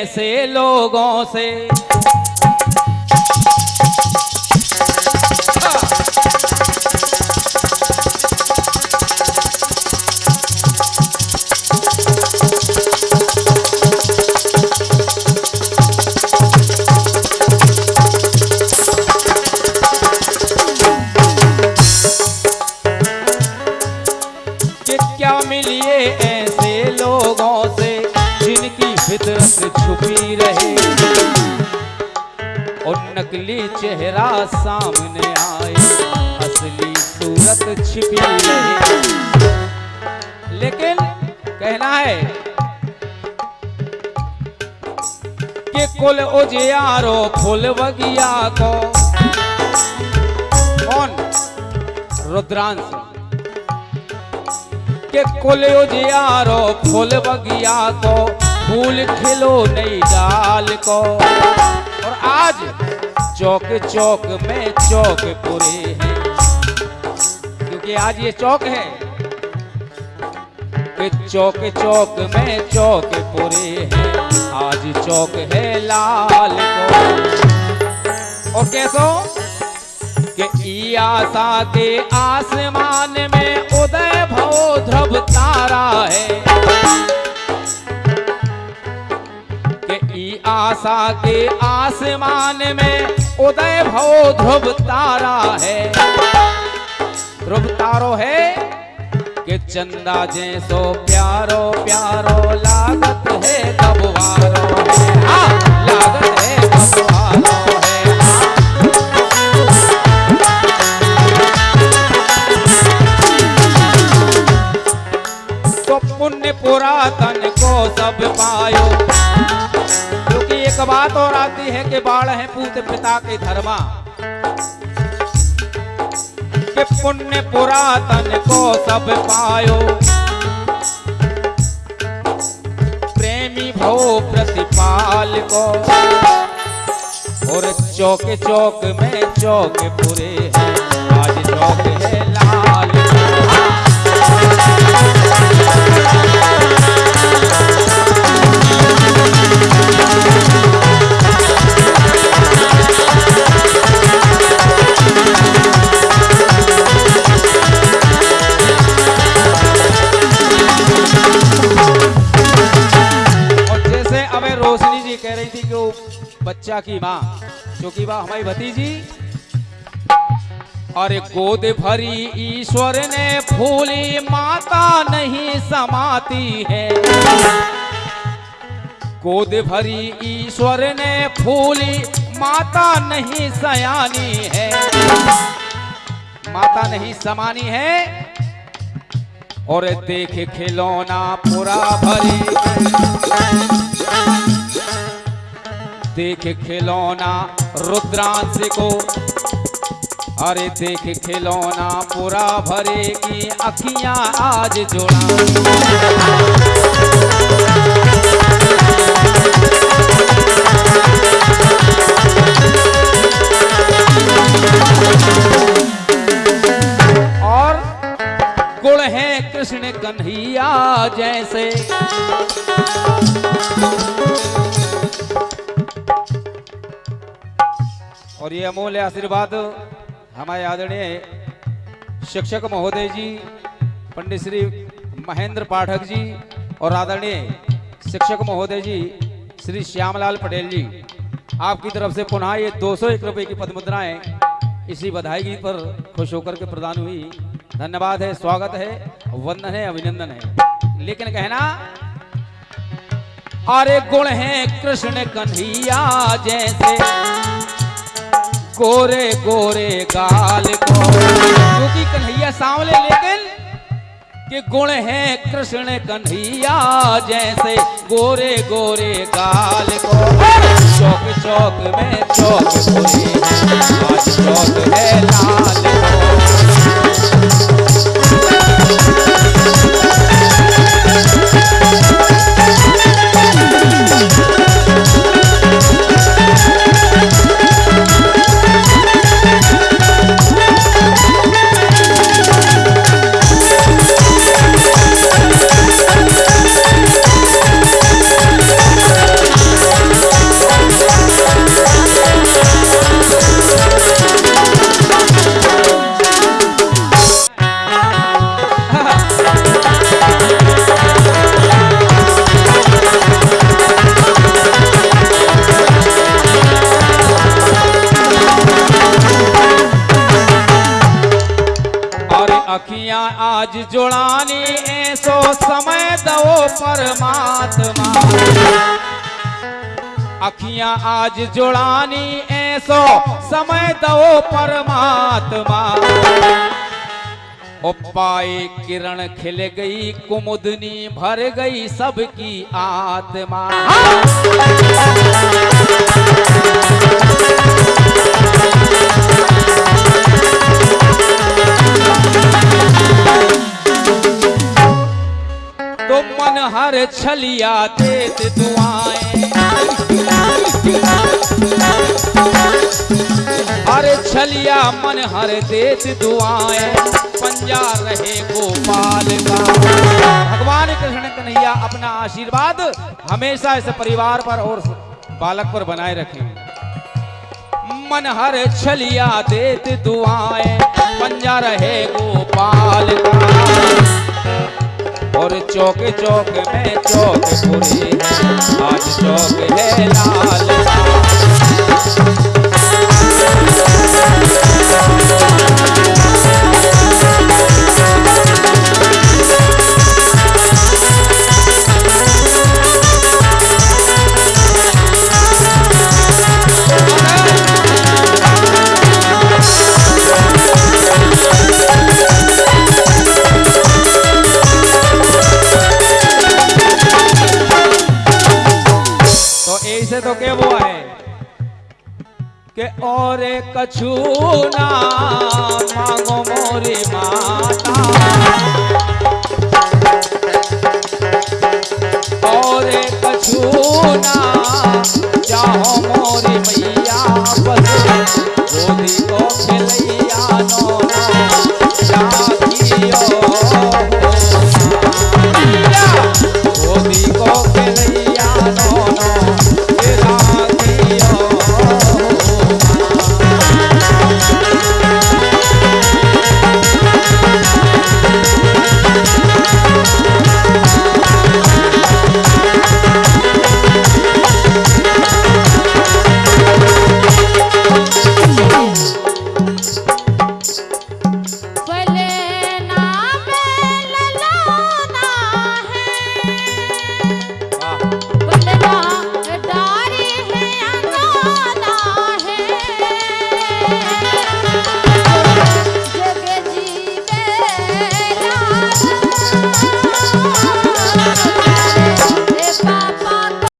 ऐसे लोगों से। फितरत रहे। और नकली चेहरा सामने आए, असली सूरत छिपी रहे। लेकिन कहना है कि कुल उजियारो, फुल बगिया को कौन रुद्रांश? के कुल उजियारो, फूल बगिया को फूल खिलो नई डाल को। और आज चौक चौक में चौक पूरे हैं। क्योंकि आज ये चौक है चौक चौक में चौक पूरे हैं। आज चौक है लाल को। और कैसो कि आशा के आसमान में उदय भव ध्रुव तारा है। आशा के आसमान में उदय भव ध्रुव तारा है। ध्रुव तारो है कि चंदा जैसो प्यारो प्यारो लागत है तब वारो है। हाँ, लागत आती है कि बाढ़ है पूत पिता के धर्मा। कि पुण्य पुरातन को सब पायो। प्रेमी भो प्रतिपाल को। और चौक चौक में चौक पूरे हैं। आज चौक है लाल। बच्चा की माँ, क्योंकि वह हमारी भतीजी। और गोद भरी ईश्वर ने फूली, माता नहीं समाती है। गोद भरी ईश्वर ने फूली, माता नहीं सयानी है। माता नहीं समानी है। और देख खिलौना पूरा भरी। देख खिलौना रुद्रांश को। अरे देख खिलौना पूरा भरे की अखियाँ आज जोड़ा। और गुण है कृष्ण कन्हैया जैसे। और ये अमूल्य आशीर्वाद हमारे आदरणीय शिक्षक महोदय जी, पंडित श्री महेंद्र पाठक जी और आदरणीय शिक्षक महोदय जी, श्री श्यामलाल पटेल जी, आपकी तरफ़ से पुनः ये दो सौ एक रुपये की पद मुद्राएँ इसी बधाई पर खुश होकर के प्रदान हुई। धन्यवाद है, स्वागत है, वंदन है, अभिनंदन है। लेकिन कहना, अरे गुण है कृष्ण कन्हैया जैसे। गोरे गोरे गाल को। क्योंकि कन्हैया सांवले लेकिन के गुण है कृष्ण कन्हैया जैसे गोरे गोरे गाल को। शौक चौक में आज चौक है लाल को। आज जुड़ानी ऐसो समय दो परमात्मा। अखियाँ आज जुड़ानी ऐसो समय दो परमात्मा। पाए किरण खिल गई, कुमुदनी भर गई सबकी आत्मा। तो मन हर छलिया देत दुआएँ। अरे छलिया मन हर देत दुआएँ। पंजा रहे गोपाल का। भगवान कृष्ण कन्हैया अपना आशीर्वाद हमेशा इस परिवार पर और बालक पर बनाए रखें। मन हर छलिया देत दुआएँ। पंजा रहे गोपाल का। और चौक चौक में चौक पूरे आज चौक है लाल। तो के वो है? के और कछु ना मांगो मोरी माता। और कछु ना